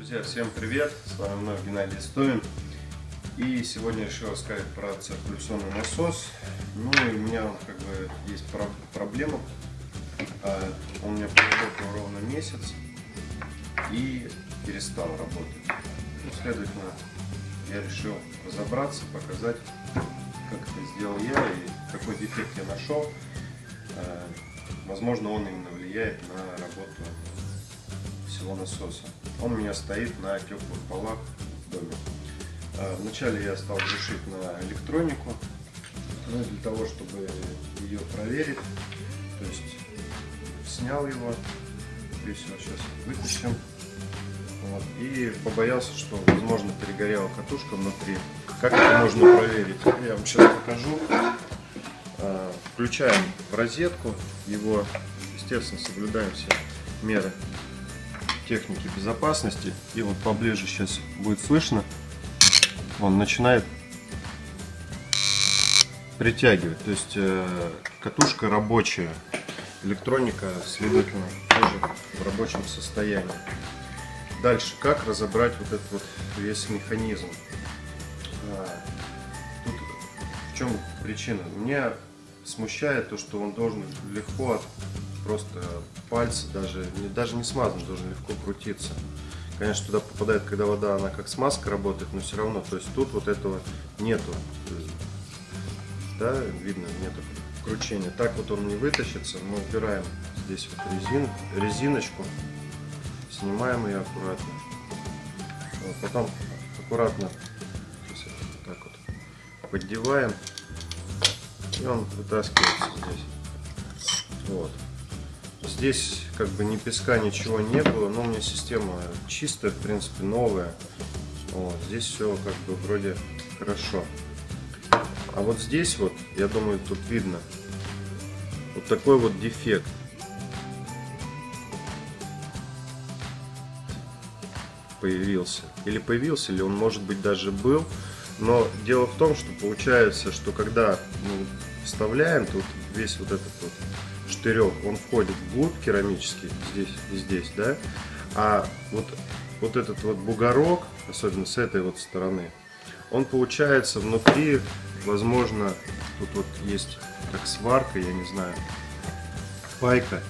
Друзья, всем привет! С вами вновь Геннадий Истовин. И сегодня решил рассказать про циркуляционный насос. Ну и у меня как бы есть проблема. А, он у меня проработал ровно месяц и перестал работать. Ну, следовательно, я решил разобраться, показать, как это сделал я и какой дефект я нашел. А, возможно, он именно влияет на работу всего насоса. Он у меня стоит на теплых полах в доме. А, вначале я стал решить на электронику, ну, для того, чтобы ее проверить. То есть снял его, здесь его сейчас вытащим. Вот, и побоялся, что возможно перегорела катушка внутри. Как это можно проверить? Я вам сейчас покажу. А, включаем розетку, его, естественно, соблюдаем все меры техники безопасности. И вот поближе сейчас будет слышно, он начинает притягивать. То есть э, катушка рабочая, электроника, следовательно, тоже в рабочем состоянии. Дальше, как разобрать вот этот вот весь механизм? А, тут в чем причина? Меня смущает то, что он должен легко просто пальцы даже, даже не смазан, должен легко крутиться. Конечно, туда попадает, когда вода, она как смазка работает, но все равно, то есть тут вот этого нету. Да, видно, нету кручения. Так вот он не вытащится. Мы убираем здесь вот резин, резиночку, снимаем ее аккуратно. Вот, потом аккуратно вот так вот поддеваем, и он вытаскивается здесь. Вот. Здесь как бы ни песка, ничего не было, но у меня система чистая, в принципе, новая. Вот, здесь все как бы вроде хорошо. А вот здесь вот, я думаю, тут видно, вот такой вот дефект. Появился. Или появился, или он может быть даже был. Но дело в том, что получается, что когда мы вставляем тут весь вот этот вот штырек, он входит вглубь керамический, здесь и здесь, да, а вот, вот этот вот бугорок, особенно с этой вот стороны, он получается внутри, возможно, тут вот есть как сварка, я не знаю, пайка,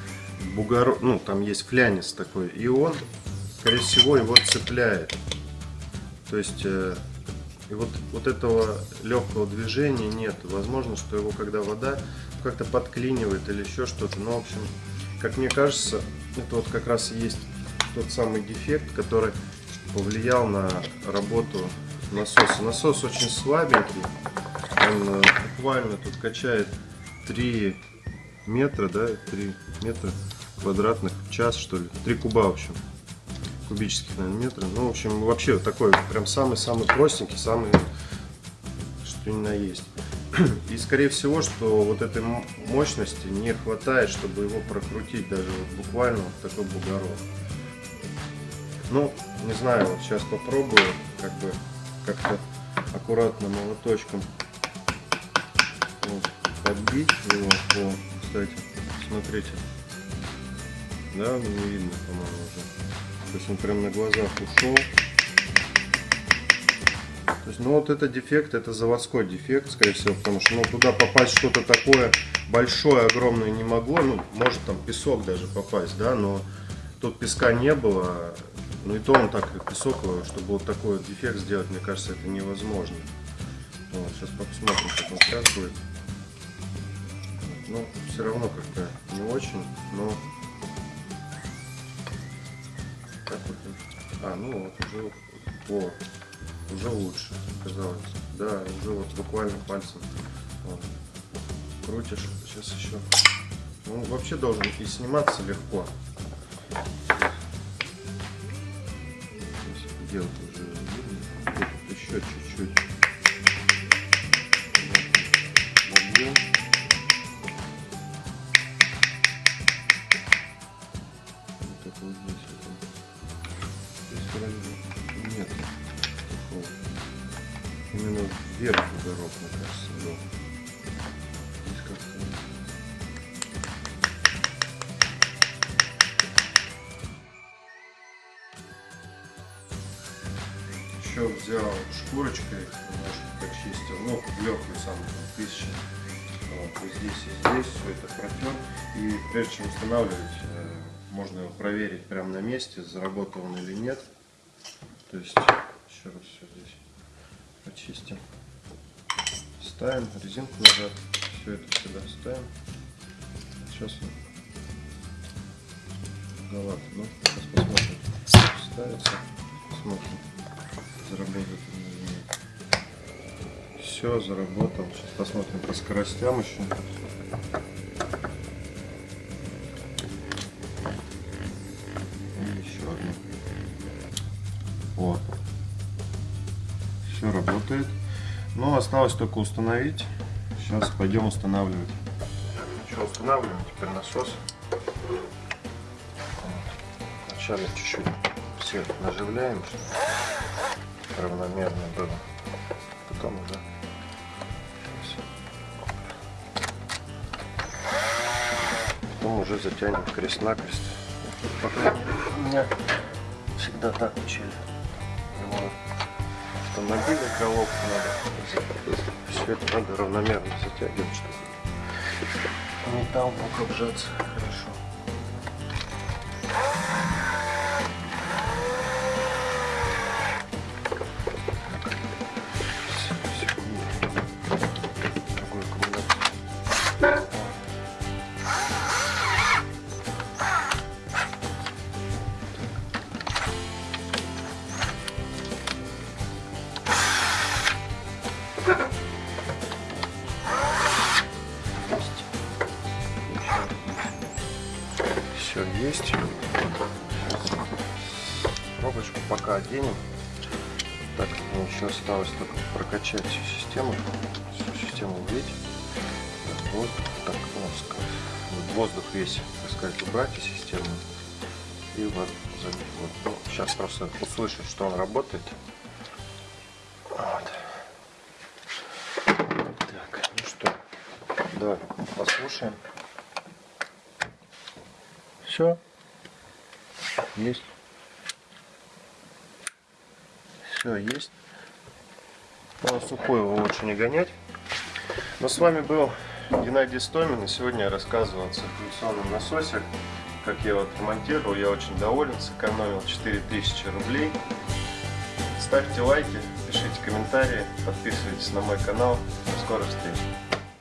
бугорок, ну, там есть флянец такой, и он, скорее всего, его цепляет. То есть, э, и вот, вот этого легкого движения нет. Возможно, что его, когда вода как-то подклинивает или еще что-то. Но, в общем, как мне кажется, это вот как раз и есть тот самый дефект, который повлиял на работу насоса. Насос очень слабенький, он э, буквально тут качает 3 метра, да, 3 метра квадратных в час, что ли, 3 куба, в общем, кубических, наверное, метра. Ну, в общем, вообще такой прям самый-самый простенький, самый, что ни на есть. И скорее всего, что вот этой мощности не хватает, чтобы его прокрутить даже вот буквально вот такой бугорок. Ну, не знаю, вот сейчас попробую как бы как-то аккуратно молоточком вот, подбить его. О, кстати, смотрите. Да, не видно, по-моему, уже. То есть он прям на глазах ушел. То есть, ну вот это дефект, это заводской дефект, скорее всего, потому что ну, туда попасть что-то такое большое, огромное не могло. Ну, может там песок даже попасть, да, но тут песка не было. Ну и то он так песок, чтобы вот такой вот дефект сделать, мне кажется, это невозможно. Вот, сейчас посмотрим, как он сейчас будет. Ну, все равно как-то не очень, но... Так вот. А, ну вот уже... О, уже лучше, казалось. Да, уже вот буквально пальцем вот, крутишь. Сейчас еще. Ну, вообще должен и сниматься легко. Делать уже еще чуть-чуть. Еще взял шкурочкой, немножко почистил, ну, легкую самую, тысячу. Вот, и здесь и здесь все это протер. И прежде чем устанавливать, э, можно его проверить прямо на месте, заработал он или нет. То есть, еще раз все здесь почистим. Ставим резинку назад, все это сюда ставим. Сейчас он галат, ну, сейчас посмотрим, ставится, посмотрим, нет. Все, заработал, сейчас посмотрим по скоростям еще. И еще одну. Вот. Все работает. Но осталось только установить. Сейчас пойдем устанавливать. Ну что, устанавливаем теперь насос. Вначале чуть-чуть все наживляем, равномерно было. Потом уже Потом уже затянем крест-накрест. Пока у меня всегда так учили. Вот. Автомобили головку надо. Все это надо равномерно затягивать, чтобы металл мог обжаться хорошо. Все есть. Пробочку пока оденем. Так, мне еще осталось только прокачать всю систему. Всю систему влить. Воздух, так, ну, воздух весь, так сказать, убрать из системы. И вот, вот. Ну, сейчас просто услышать, что он работает. Вот. Так, ну что, давай послушаем. Все. Есть. Все, есть. Но сухой его лучше не гонять. Но с вами был Геннадий Стомин. И сегодня я рассказывал о циркуляционном насосе. Как я его отремонтировал. Я очень доволен. Сэкономил 4000 рублей. Ставьте лайки, пишите комментарии, подписывайтесь на мой канал. До скорых встреч.